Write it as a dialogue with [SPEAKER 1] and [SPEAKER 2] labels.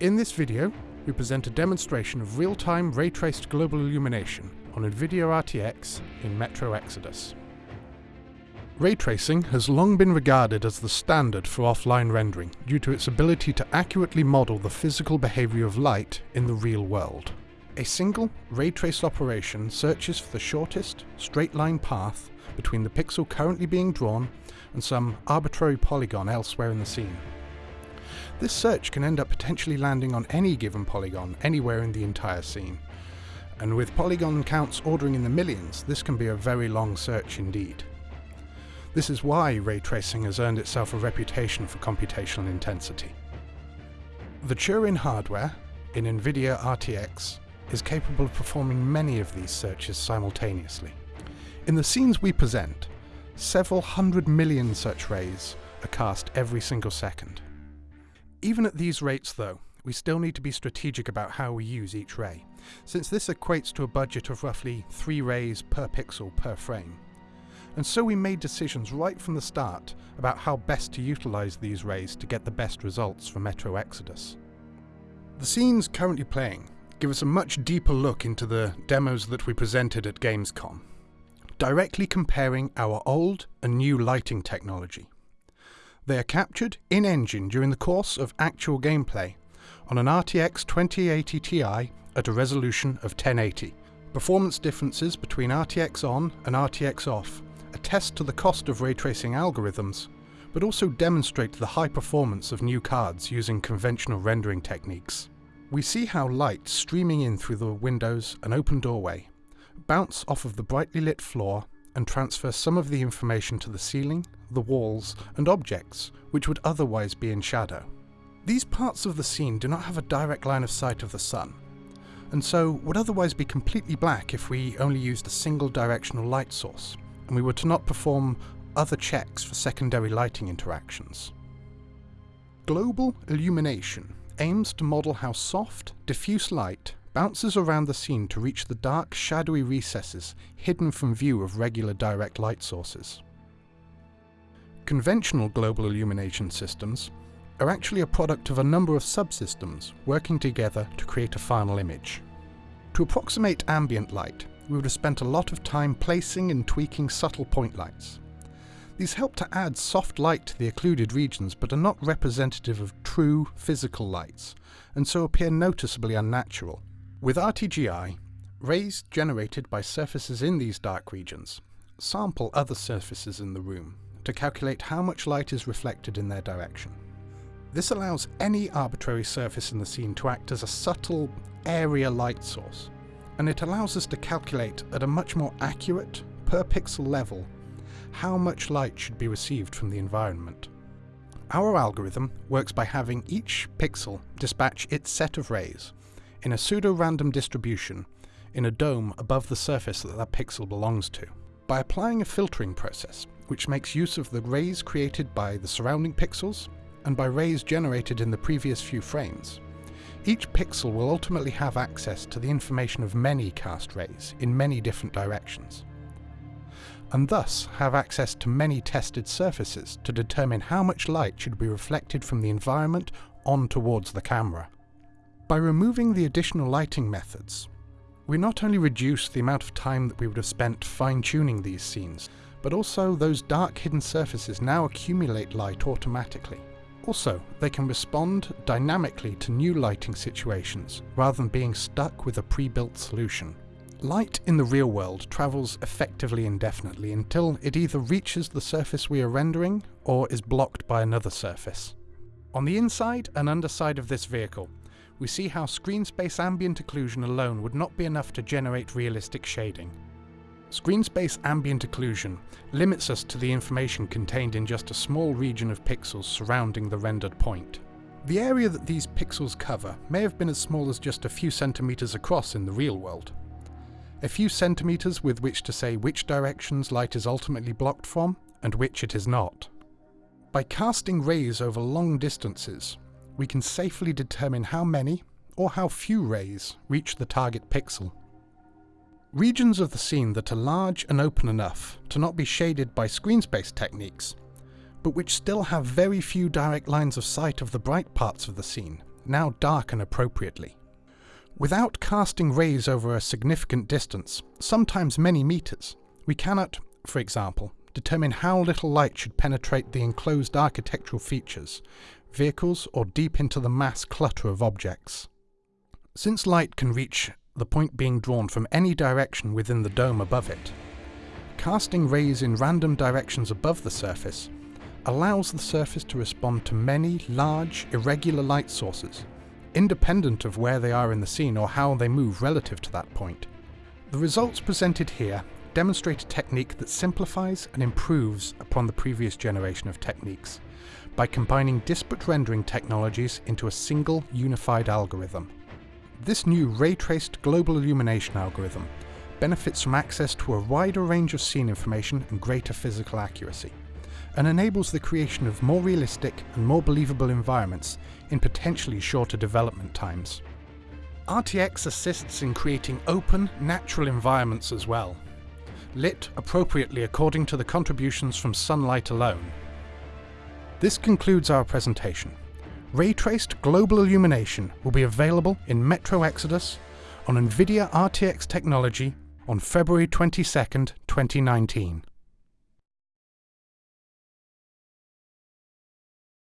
[SPEAKER 1] In this video, we present a demonstration of real-time ray-traced global illumination on NVIDIA RTX in Metro Exodus. Ray tracing has long been regarded as the standard for offline rendering due to its ability to accurately model the physical behavior of light in the real world. A single ray trace operation searches for the shortest, straight line path between the pixel currently being drawn and some arbitrary polygon elsewhere in the scene. This search can end up potentially landing on any given polygon anywhere in the entire scene. And with polygon counts ordering in the millions, this can be a very long search indeed. This is why ray tracing has earned itself a reputation for computational intensity. The Turing hardware, in NVIDIA RTX, is capable of performing many of these searches simultaneously. In the scenes we present, several hundred million such rays are cast every single second. Even at these rates though, we still need to be strategic about how we use each ray, since this equates to a budget of roughly 3 rays per pixel per frame and so we made decisions right from the start about how best to utilise these rays to get the best results for Metro Exodus. The scenes currently playing give us a much deeper look into the demos that we presented at Gamescom, directly comparing our old and new lighting technology. They are captured in-engine during the course of actual gameplay on an RTX 2080 Ti at a resolution of 1080. Performance differences between RTX on and RTX off attest to the cost of ray tracing algorithms, but also demonstrate the high performance of new cards using conventional rendering techniques. We see how light streaming in through the windows and open doorway bounce off of the brightly lit floor and transfer some of the information to the ceiling, the walls, and objects which would otherwise be in shadow. These parts of the scene do not have a direct line of sight of the sun, and so would otherwise be completely black if we only used a single directional light source and we were to not perform other checks for secondary lighting interactions. Global illumination aims to model how soft, diffuse light bounces around the scene to reach the dark, shadowy recesses hidden from view of regular direct light sources. Conventional global illumination systems are actually a product of a number of subsystems working together to create a final image. To approximate ambient light, we would have spent a lot of time placing and tweaking subtle point lights. These help to add soft light to the occluded regions but are not representative of true physical lights, and so appear noticeably unnatural. With RTGI, rays generated by surfaces in these dark regions sample other surfaces in the room to calculate how much light is reflected in their direction. This allows any arbitrary surface in the scene to act as a subtle area light source, and it allows us to calculate at a much more accurate, per pixel level, how much light should be received from the environment. Our algorithm works by having each pixel dispatch its set of rays in a pseudo-random distribution in a dome above the surface that that pixel belongs to. By applying a filtering process, which makes use of the rays created by the surrounding pixels and by rays generated in the previous few frames, each pixel will ultimately have access to the information of many cast rays in many different directions, and thus have access to many tested surfaces to determine how much light should be reflected from the environment on towards the camera. By removing the additional lighting methods, we not only reduce the amount of time that we would have spent fine-tuning these scenes, but also those dark hidden surfaces now accumulate light automatically. Also, they can respond dynamically to new lighting situations, rather than being stuck with a pre-built solution. Light in the real world travels effectively indefinitely until it either reaches the surface we are rendering or is blocked by another surface. On the inside and underside of this vehicle, we see how screen space ambient occlusion alone would not be enough to generate realistic shading. Screen space ambient occlusion limits us to the information contained in just a small region of pixels surrounding the rendered point. The area that these pixels cover may have been as small as just a few centimeters across in the real world. A few centimeters with which to say which directions light is ultimately blocked from and which it is not. By casting rays over long distances, we can safely determine how many or how few rays reach the target pixel. Regions of the scene that are large and open enough to not be shaded by screen space techniques, but which still have very few direct lines of sight of the bright parts of the scene, now darken appropriately. Without casting rays over a significant distance, sometimes many meters, we cannot, for example, determine how little light should penetrate the enclosed architectural features, vehicles or deep into the mass clutter of objects. Since light can reach the point being drawn from any direction within the dome above it, casting rays in random directions above the surface allows the surface to respond to many large, irregular light sources, independent of where they are in the scene or how they move relative to that point. The results presented here demonstrate a technique that simplifies and improves upon the previous generation of techniques by combining disparate rendering technologies into a single unified algorithm. This new ray-traced global illumination algorithm benefits from access to a wider range of scene information and greater physical accuracy, and enables the creation of more realistic and more believable environments in potentially shorter development times. RTX assists in creating open, natural environments as well, lit appropriately according to the contributions from sunlight alone. This concludes our presentation. Ray-traced global illumination will be available in Metro Exodus on NVIDIA RTX technology on February 22, 2019.